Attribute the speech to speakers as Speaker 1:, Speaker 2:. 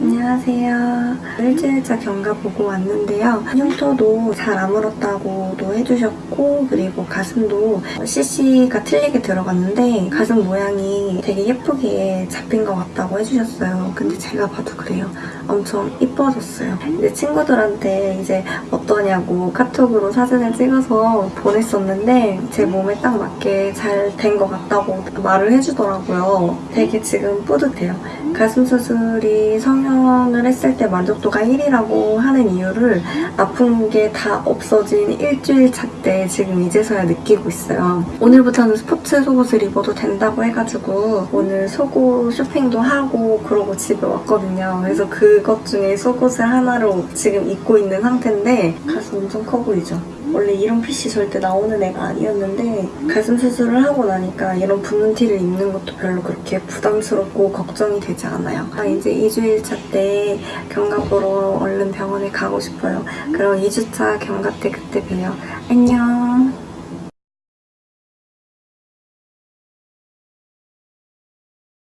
Speaker 1: 안녕하세요. 일주일차 경과 보고 왔는데요. 흉터도 잘 아물었다고도 해주셨고 그리고 가슴도 CC가 틀리게 들어갔는데 가슴 모양이 되게 예쁘게 잡힌 것 같다고 해주셨어요. 근데 제가 봐도 그래요. 엄청 이뻐졌어요. 이제 친구들한테 이제 어떠냐고 카톡으로 사진을 찍어서 보냈었는데 제 몸에 딱 맞게 잘 된 것 같다고 말을 해주더라고요. 되게 지금 뿌듯해요. 가슴 수술이 성형을 했을 때 만족도가 1이라고 하는 이유를 아픈 게 다 없어진 일주일 차 때 지금 이제서야 느끼고 있어요. 오늘부터는 스포츠 속옷을 입어도 된다고 해가지고 오늘 속옷 쇼핑도 하고 그러고 집에 왔거든요. 그래서 그것 중에 속옷을 하나를 지금 입고 있는 상태인데 가슴 엄청 커 보이죠? 원래 이런 핏이 절대 나오는 애가 아니었는데 가슴 수술을 하고 나니까 이런 붓는 티를 입는 것도 별로 그렇게 부담스럽고 걱정이 되지 않아요. 아, 이제 2주일차 때 경과 보러 얼른 병원에 가고 싶어요. 그럼 2주차 경과 때 그때 봬요. 안녕.